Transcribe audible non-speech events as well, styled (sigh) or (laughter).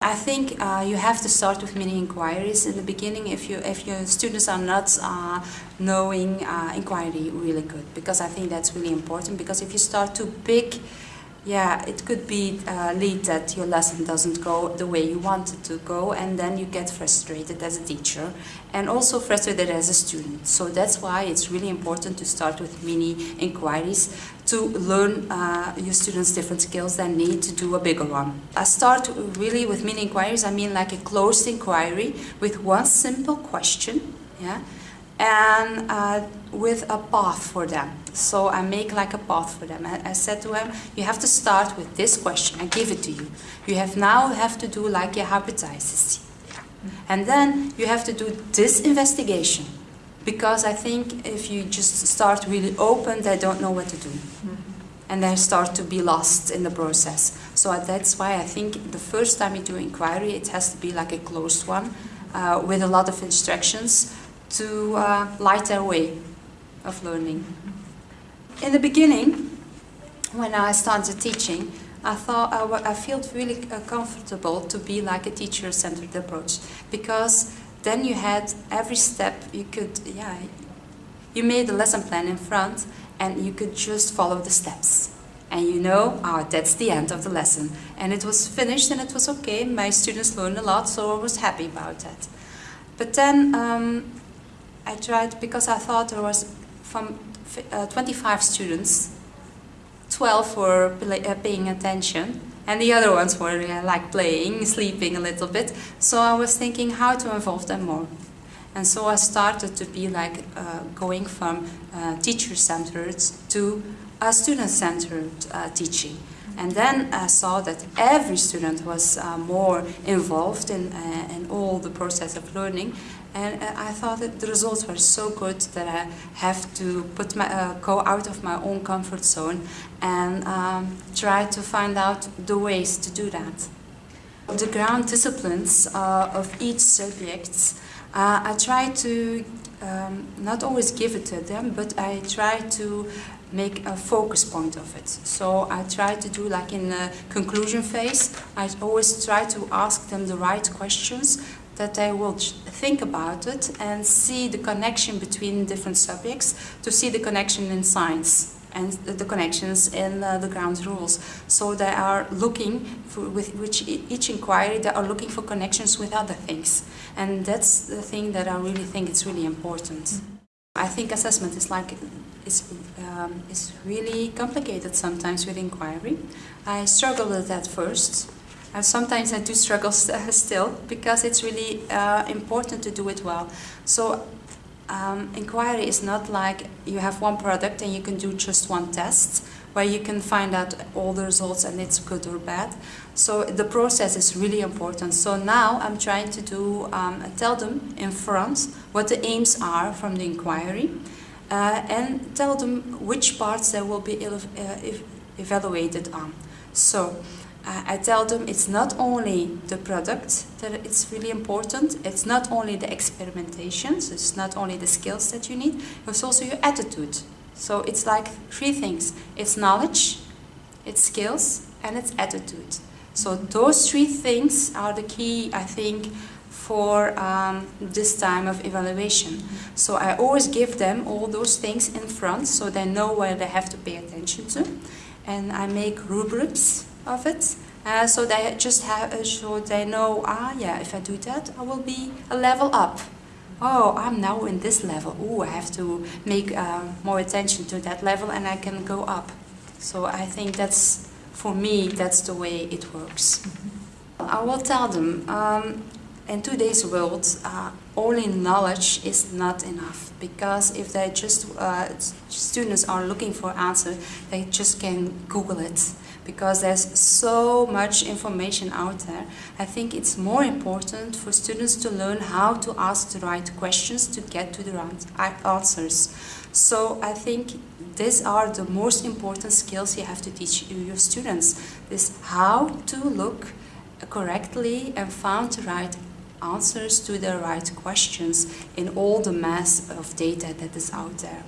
I think uh, you have to start with mini inquiries in the beginning if you if your students are not uh, knowing uh, inquiry really good because I think that's really important because if you start too big yeah, it could be uh, lead that your lesson doesn't go the way you want it to go and then you get frustrated as a teacher and also frustrated as a student. So that's why it's really important to start with mini inquiries to learn uh, your students different skills that need to do a bigger one. I start really with mini inquiries, I mean like a closed inquiry with one simple question, yeah, and uh, with a path for them. So I make like a path for them. I, I, said to him, you have to start with this question. I give it to you. You have now have to do like your hypothesis. And then you have to do this investigation. Because I think if you just start really open, they don't know what to do. Mm -hmm. And they start to be lost in the process. So that's why I think the first time you do inquiry, it has to be like a closed one uh, with a lot of instructions to uh, light their way of learning. In the beginning, when I started teaching, I thought I, I felt really uh, comfortable to be like a teacher-centered approach because then you had every step you could, yeah, you made a lesson plan in front and you could just follow the steps. And you know, oh, that's the end of the lesson. And it was finished and it was okay. My students learned a lot, so I was happy about that. But then um, I tried, because I thought there was from uh, 25 students, 12 were uh, paying attention, and the other ones were uh, like playing, sleeping a little bit. So I was thinking how to involve them more. And so I started to be like uh, going from uh, teacher-centered to a student-centered uh, teaching. And then I saw that every student was uh, more involved in, uh, in all the process of learning. And uh, I thought that the results were so good that I have to put my, uh, go out of my own comfort zone and um, try to find out the ways to do that. The ground disciplines uh, of each subject, I try to um, not always give it to them, but I try to make a focus point of it. So I try to do like in the conclusion phase, I always try to ask them the right questions that they will think about it and see the connection between different subjects, to see the connection in science and the connections in uh, the ground rules. So they are looking, for, with which each inquiry, they are looking for connections with other things. And that's the thing that I really think is really important. Mm -hmm. I think assessment is like is um, is really complicated sometimes with inquiry. I struggled with that first, and sometimes I do struggle (laughs) still because it's really uh, important to do it well. So um, inquiry is not like you have one product and you can do just one test where you can find out all the results and it's good or bad. So the process is really important. So now I'm trying to do, um, tell them in front what the aims are from the inquiry uh, and tell them which parts they will be uh, evaluated on. So uh, I tell them it's not only the product that it's really important, it's not only the experimentations, it's not only the skills that you need, it's also your attitude. So it's like three things. It's knowledge, it's skills, and it's attitude. So those three things are the key, I think, for um, this time of evaluation. So I always give them all those things in front so they know where they have to pay attention to. And I make rubrics of it. Uh, so they just have, uh, so they know, ah yeah, if I do that, I will be a level up oh, I'm now in this level. Oh, I have to make uh, more attention to that level and I can go up. So I think that's, for me, that's the way it works. Mm -hmm. I will tell them, um, in today's world, uh, only knowledge is not enough because if they just, uh, students are looking for answer, they just can Google it because there's so much information out there. I think it's more important for students to learn how to ask the right questions to get to the right answers. So I think these are the most important skills you have to teach your students. Is how to look correctly and find the right answers to the right questions in all the mass of data that is out there.